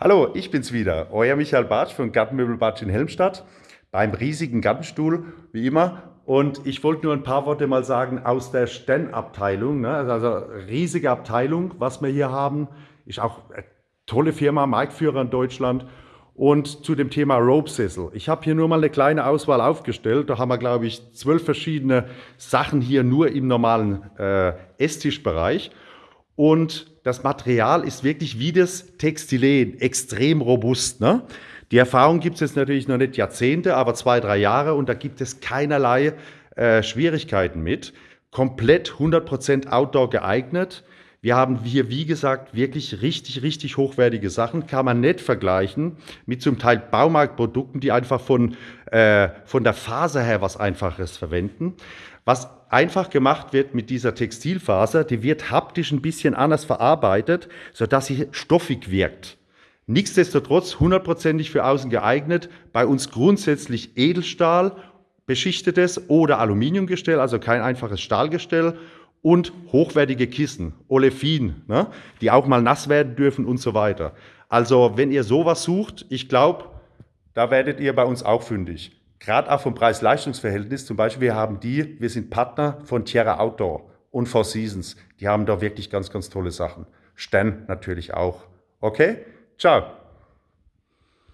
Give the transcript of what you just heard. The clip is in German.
Hallo, ich bin's wieder, euer Michael Bartsch von Gartenmöbel Bartsch in Helmstadt beim riesigen Gartenstuhl, wie immer. Und ich wollte nur ein paar Worte mal sagen aus der Stenn-Abteilung, ne? also riesige Abteilung, was wir hier haben. Ist auch eine tolle Firma, Marktführer in Deutschland. Und zu dem Thema Rope Sizzle. Ich habe hier nur mal eine kleine Auswahl aufgestellt. Da haben wir, glaube ich, zwölf verschiedene Sachen hier nur im normalen äh, Esstischbereich. Und das Material ist wirklich wie das Textilen, extrem robust. Ne? Die Erfahrung gibt es jetzt natürlich noch nicht Jahrzehnte, aber zwei, drei Jahre und da gibt es keinerlei äh, Schwierigkeiten mit. Komplett 100% Outdoor geeignet. Wir haben hier, wie gesagt, wirklich richtig, richtig hochwertige Sachen. Kann man nicht vergleichen mit zum Teil Baumarktprodukten, die einfach von, äh, von der Faser her was Einfaches verwenden. Was einfach gemacht wird mit dieser Textilfaser, die wird haptisch ein bisschen anders verarbeitet, sodass sie stoffig wirkt. Nichtsdestotrotz hundertprozentig für außen geeignet. Bei uns grundsätzlich Edelstahl beschichtetes oder Aluminiumgestell, also kein einfaches Stahlgestell und hochwertige Kissen, Olefin, ne, die auch mal nass werden dürfen und so weiter. Also wenn ihr sowas sucht, ich glaube, da werdet ihr bei uns auch fündig. Gerade auch vom Preis-Leistungs-Verhältnis, zum Beispiel, wir haben die, wir sind Partner von Tierra Outdoor und Four Seasons. Die haben da wirklich ganz, ganz tolle Sachen. Stern natürlich auch. Okay? Ciao.